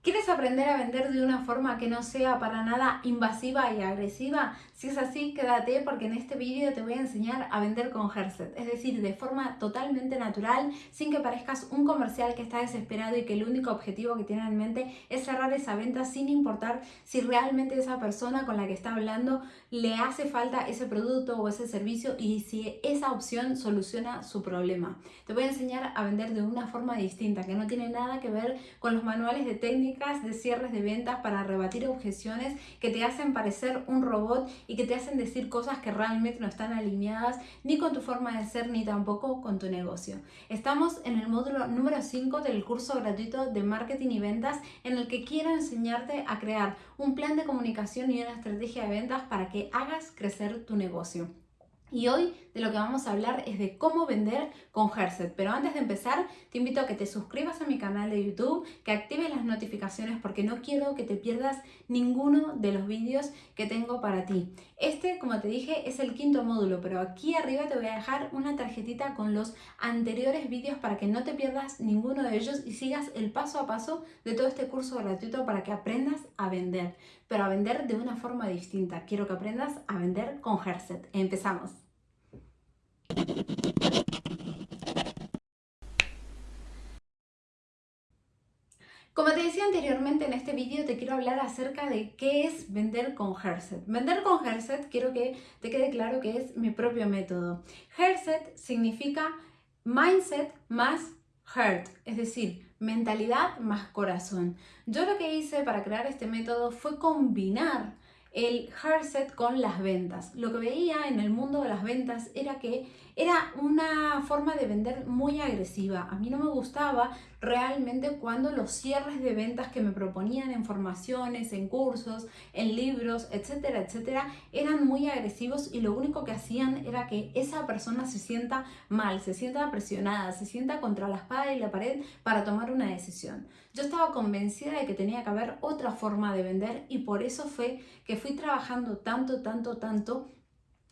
¿Quieres aprender a vender de una forma que no sea para nada invasiva y agresiva? Si es así, quédate porque en este vídeo te voy a enseñar a vender con Herset, es decir, de forma totalmente natural, sin que parezcas un comercial que está desesperado y que el único objetivo que tiene en mente es cerrar esa venta sin importar si realmente esa persona con la que está hablando le hace falta ese producto o ese servicio y si esa opción soluciona su problema. Te voy a enseñar a vender de una forma distinta, que no tiene nada que ver con los manuales de técnica de cierres de ventas para rebatir objeciones que te hacen parecer un robot y que te hacen decir cosas que realmente no están alineadas ni con tu forma de ser ni tampoco con tu negocio. Estamos en el módulo número 5 del curso gratuito de marketing y ventas en el que quiero enseñarte a crear un plan de comunicación y una estrategia de ventas para que hagas crecer tu negocio. Y hoy de lo que vamos a hablar es de cómo vender con Herset. Pero antes de empezar, te invito a que te suscribas a mi canal de YouTube, que actives las notificaciones porque no quiero que te pierdas ninguno de los vídeos que tengo para ti. Este, como te dije, es el quinto módulo, pero aquí arriba te voy a dejar una tarjetita con los anteriores vídeos para que no te pierdas ninguno de ellos y sigas el paso a paso de todo este curso gratuito para que aprendas a vender, pero a vender de una forma distinta. Quiero que aprendas a vender con Herset. Empezamos. Como te decía anteriormente en este vídeo te quiero hablar acerca de qué es vender con Herset. Vender con Herset quiero que te quede claro que es mi propio método. Herset significa mindset más heart, es decir, mentalidad más corazón. Yo lo que hice para crear este método fue combinar el Herset con las ventas. Lo que veía en el mundo de las ventas era que era una forma de vender muy agresiva. A mí no me gustaba realmente cuando los cierres de ventas que me proponían en formaciones, en cursos, en libros, etcétera, etcétera, eran muy agresivos y lo único que hacían era que esa persona se sienta mal, se sienta presionada, se sienta contra la espada y la pared para tomar una decisión. Yo estaba convencida de que tenía que haber otra forma de vender y por eso fue que fui trabajando tanto, tanto, tanto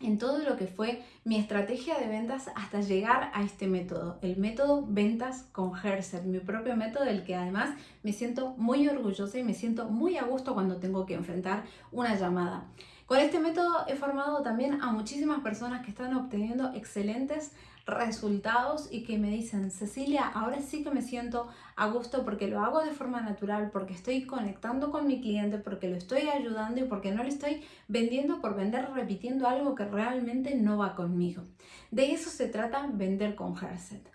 en todo lo que fue mi estrategia de ventas hasta llegar a este método, el método ventas con Herser, mi propio método del que además me siento muy orgullosa y me siento muy a gusto cuando tengo que enfrentar una llamada. Con este método he formado también a muchísimas personas que están obteniendo excelentes resultados y que me dicen, Cecilia, ahora sí que me siento a gusto porque lo hago de forma natural, porque estoy conectando con mi cliente, porque lo estoy ayudando y porque no le estoy vendiendo por vender repitiendo algo que realmente no va conmigo. De eso se trata vender con Herset.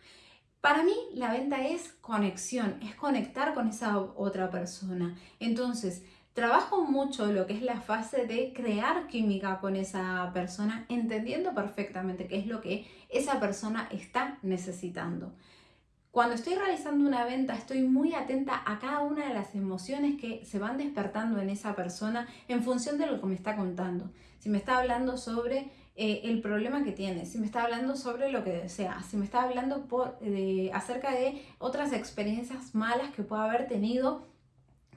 Para mí la venta es conexión, es conectar con esa otra persona. Entonces, Trabajo mucho lo que es la fase de crear química con esa persona, entendiendo perfectamente qué es lo que esa persona está necesitando. Cuando estoy realizando una venta estoy muy atenta a cada una de las emociones que se van despertando en esa persona en función de lo que me está contando. Si me está hablando sobre eh, el problema que tiene, si me está hablando sobre lo que desea, si me está hablando por, acerca de otras experiencias malas que pueda haber tenido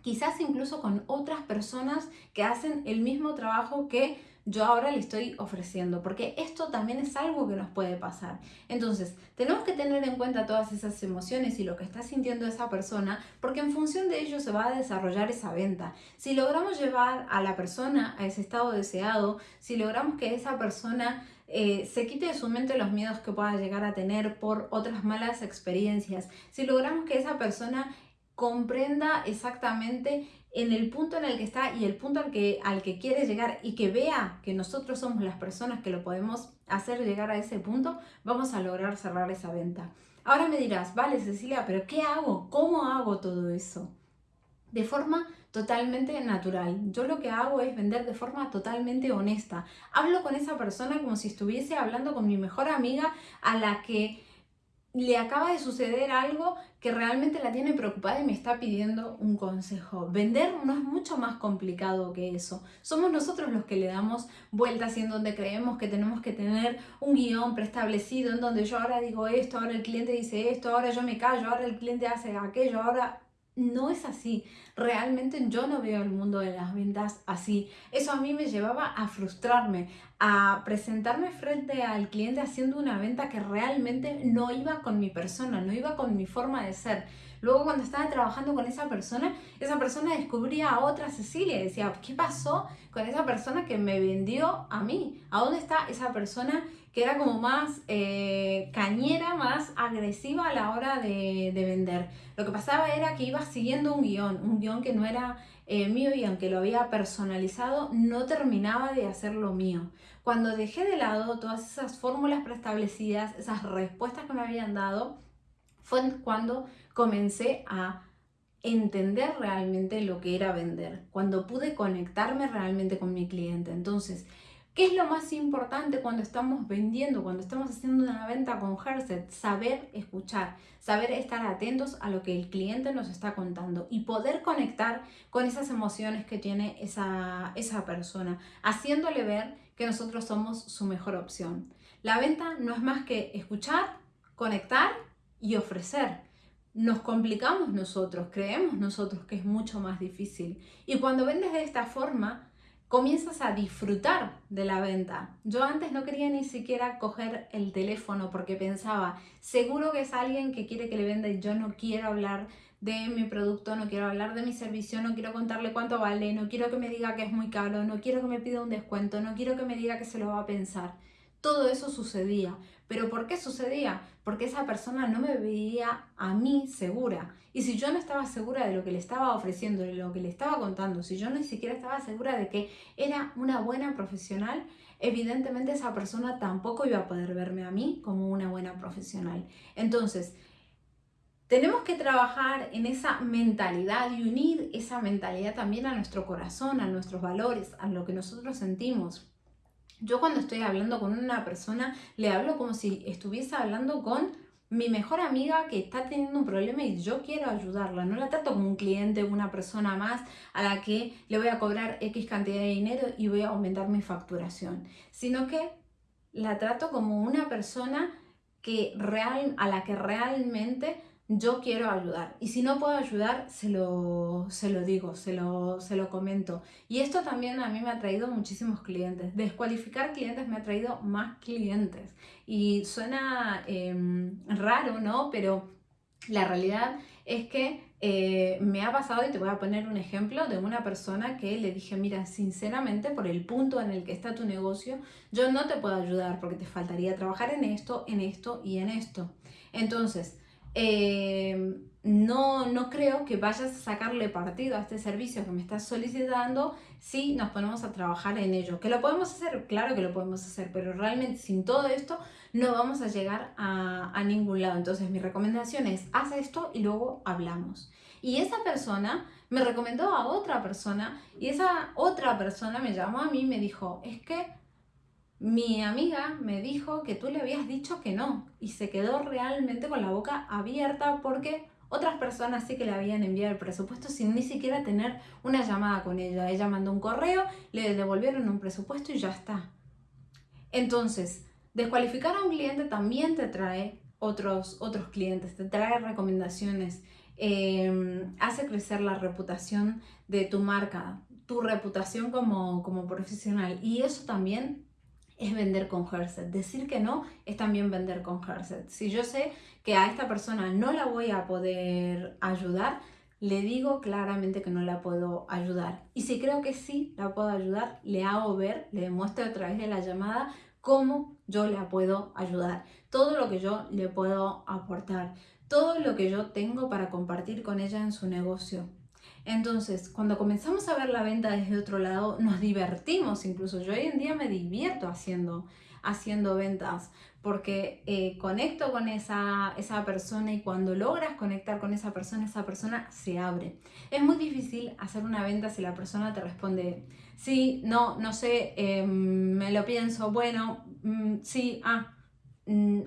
quizás incluso con otras personas que hacen el mismo trabajo que yo ahora le estoy ofreciendo, porque esto también es algo que nos puede pasar. Entonces, tenemos que tener en cuenta todas esas emociones y lo que está sintiendo esa persona, porque en función de ello se va a desarrollar esa venta. Si logramos llevar a la persona a ese estado deseado, si logramos que esa persona eh, se quite de su mente los miedos que pueda llegar a tener por otras malas experiencias, si logramos que esa persona comprenda exactamente en el punto en el que está y el punto al que, al que quiere llegar y que vea que nosotros somos las personas que lo podemos hacer llegar a ese punto, vamos a lograr cerrar esa venta. Ahora me dirás, vale Cecilia, pero ¿qué hago? ¿Cómo hago todo eso? De forma totalmente natural. Yo lo que hago es vender de forma totalmente honesta. Hablo con esa persona como si estuviese hablando con mi mejor amiga a la que le acaba de suceder algo que realmente la tiene preocupada y me está pidiendo un consejo. Vender no es mucho más complicado que eso. Somos nosotros los que le damos vueltas en donde creemos que tenemos que tener un guion preestablecido, en donde yo ahora digo esto, ahora el cliente dice esto, ahora yo me callo, ahora el cliente hace aquello, ahora no es así. Realmente yo no veo el mundo de las ventas así. Eso a mí me llevaba a frustrarme, a presentarme frente al cliente haciendo una venta que realmente no iba con mi persona, no iba con mi forma de ser. Luego cuando estaba trabajando con esa persona, esa persona descubría a otra Cecilia y decía, ¿qué pasó con esa persona que me vendió a mí? ¿A dónde está esa persona que era como más eh, cañera, más agresiva a la hora de, de, vender? Lo que pasaba era que iba siguiendo un guion, un guion que no era eh, mío y aunque lo había personalizado, no terminaba de hacerlo mío. Cuando dejé de lado todas esas fórmulas preestablecidas, esas respuestas que me habían dado, fue cuando comencé a entender realmente lo que era vender, cuando pude conectarme realmente con mi cliente. Entonces, ¿Qué es lo más importante cuando estamos vendiendo, cuando estamos haciendo una venta con Herset? Saber escuchar, saber estar atentos a lo que el cliente nos está contando y poder conectar con esas emociones que tiene esa, esa persona, haciéndole ver que nosotros somos su mejor opción. La venta no es más que escuchar, conectar y ofrecer. Nos complicamos nosotros, creemos nosotros que es mucho más difícil. Y cuando vendes de esta forma, comienzas a disfrutar de la venta. Yo antes no quería ni siquiera coger el teléfono porque pensaba, seguro que es alguien que quiere que le venda y yo no quiero hablar de mi producto, no quiero hablar de mi servicio, no quiero contarle cuánto vale, no quiero que me diga que es muy caro, no quiero que me pida un descuento, no quiero que me diga que se lo va a pensar. Todo eso sucedía. ¿Pero por qué sucedía? Porque esa persona no me veía a mí segura. Y si yo no estaba segura de lo que le estaba ofreciendo, de lo que le estaba contando, si yo ni siquiera estaba segura de que era una buena profesional, evidentemente esa persona tampoco iba a poder verme a mí como una buena profesional. Entonces, tenemos que trabajar en esa mentalidad y unir esa mentalidad también a nuestro corazón, a nuestros valores, a lo que nosotros sentimos. Yo cuando estoy hablando con una persona, le hablo como si estuviese hablando con mi mejor amiga que está teniendo un problema y yo quiero ayudarla. No la trato como un cliente, una persona más a la que le voy a cobrar X cantidad de dinero y voy a aumentar mi facturación, sino que la trato como una persona que real, a la que realmente yo quiero ayudar. Y si no puedo ayudar, se lo, se lo digo, se lo, se lo comento. Y esto también a mí me ha traído muchísimos clientes. Descualificar clientes me ha traído más clientes. Y suena em, raro, ¿no? Pero la realidad es que eh, me ha pasado, y te voy a poner un ejemplo de una persona que le dije, mira, sinceramente, por el punto en el que está tu negocio, yo no te puedo ayudar porque te faltaría trabajar en esto, en esto y en esto. Entonces, Em, no, no creo que vayas a sacarle partido a este servicio que me estás solicitando si nos ponemos a trabajar en ello. ¿Que lo podemos hacer? Claro que lo podemos hacer, pero realmente sin todo esto no vamos a llegar a, a ningún lado. Entonces mi recomendación es, haz esto y luego hablamos. Y esa persona me recomendó a otra persona y esa otra persona me llamó a mí y me dijo, es que mi amiga me dijo que tú le habías dicho que no y se quedó realmente con la boca abierta porque otras personas sí que le habían enviado el presupuesto sin ni siquiera tener una llamada con ella. Ella mandó un correo, le devolvieron un presupuesto y ya está. Entonces, descualificar a un cliente también te trae otros, otros clientes, te trae recomendaciones, em, hace crecer la reputación de tu marca, tu reputación como, como profesional y eso también es vender con Herset. Decir que no es también vender con Herset. Si yo sé que a esta persona no la voy a poder ayudar, le digo claramente que no la puedo ayudar. Y si creo que sí la puedo ayudar, le hago ver, le demuestro a través de la llamada cómo yo la puedo ayudar. Todo lo que yo le puedo aportar. Todo lo que yo tengo para compartir con ella en su negocio. Entonces, cuando comenzamos a ver la venta desde otro lado, nos divertimos incluso. Yo hoy en día me divierto haciendo, haciendo ventas porque eh, conecto con esa, esa persona y cuando logras conectar con esa persona, esa persona se abre. Es muy difícil hacer una venta si la persona te responde, sí, no, no sé, em, me lo pienso, bueno, mm, sí, ah,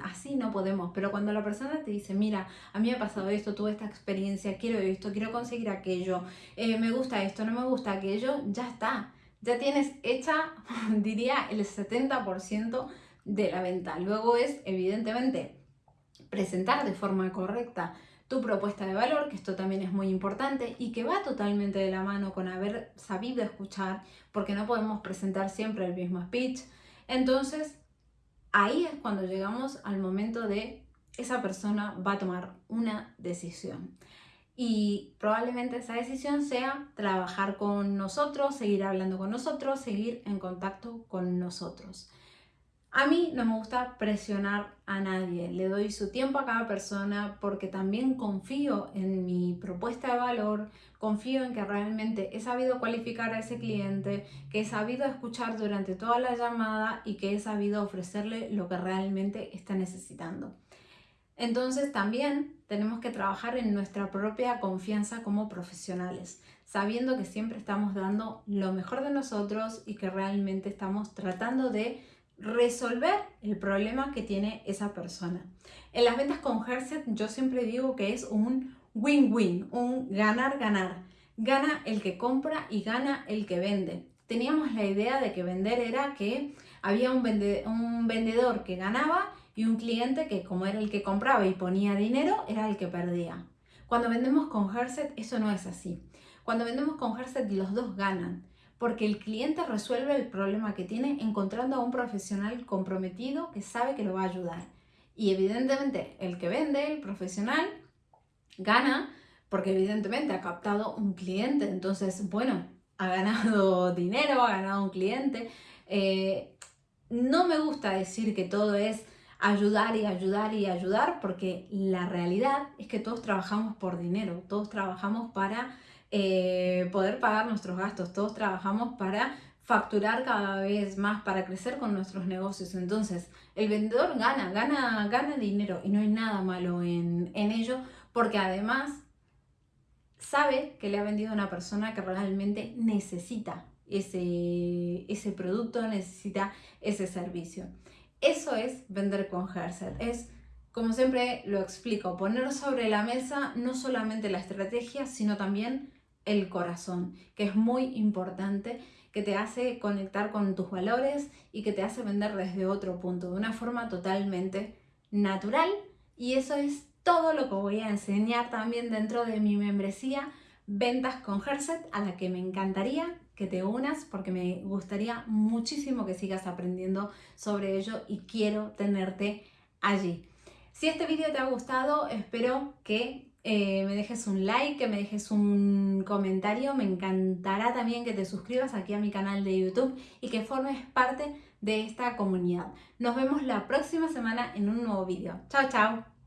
así no podemos, pero cuando la persona te dice, mira, a mí me ha pasado esto, tuve esta experiencia, quiero esto, quiero conseguir aquello, eh, me gusta esto, no me gusta aquello, ya está, ya tienes hecha, diría, el 70% de la venta. Luego es, evidentemente, presentar de forma correcta tu propuesta de valor, que esto también es muy importante y que va totalmente de la mano con haber sabido escuchar, porque no podemos presentar siempre el mismo speech. Entonces, ahí es cuando llegamos al momento de esa persona va a tomar una decisión. y probablemente esa decisión sea trabajar con nosotros, seguir hablando con nosotros, seguir en contacto con nosotros. A mí no me gusta presionar a nadie, le doy su tiempo a cada persona porque también confío en mi propuesta de valor, confío en que realmente he sabido cualificar a ese cliente, que he sabido escuchar durante toda la llamada y que he sabido ofrecerle lo que realmente está necesitando. Entonces también tenemos que trabajar en nuestra propia confianza como profesionales, sabiendo que siempre estamos dando lo mejor de nosotros y que realmente estamos tratando de resolver el problema que tiene esa persona. En las ventas con Herset yo siempre digo que es un win-win, un ganar-ganar. Gana el que compra y gana el que vende. Teníamos la idea de que vender era que había un, vendedor que ganaba y un cliente que como era el que compraba y ponía dinero, era el que perdía. Cuando vendemos con Herset eso no es así. Cuando vendemos con Herset los dos ganan, porque el cliente resuelve el problema que tiene encontrando a un profesional comprometido que sabe que lo va a ayudar. Y evidentemente el que vende, el profesional, gana porque evidentemente ha captado un cliente. Entonces, bueno, ha ganado dinero, ha ganado un cliente. Eh, no me gusta decir que todo es ayudar y ayudar y ayudar, porque la realidad es que todos trabajamos por dinero, todos trabajamos para eh, poder pagar nuestros gastos, todos trabajamos para facturar cada vez más, para crecer con nuestros negocios. Entonces, el vendedor gana, gana, gana dinero y no hay nada malo en, en ello, porque además sabe que le ha vendido a una persona que realmente necesita ese, ese producto, necesita ese servicio. Eso es vender con Herset. Es, como siempre lo explico, poner sobre la mesa no solamente la estrategia, sino también el corazón, que es muy importante, que te hace conectar con tus valores y que te hace vender desde otro punto, de una forma totalmente natural. Y eso es todo lo que voy a enseñar también dentro de mi membresía Ventas con Herset, a la que me encantaría que te unas porque me gustaría muchísimo que sigas aprendiendo sobre ello y quiero tenerte allí. Si este vídeo te ha gustado, espero que eh, me dejes un like, que me dejes un comentario. Me encantará también que te suscribas aquí a mi canal de YouTube y que formes parte de esta comunidad. Nos vemos la próxima semana en un nuevo vídeo. Chao, chao.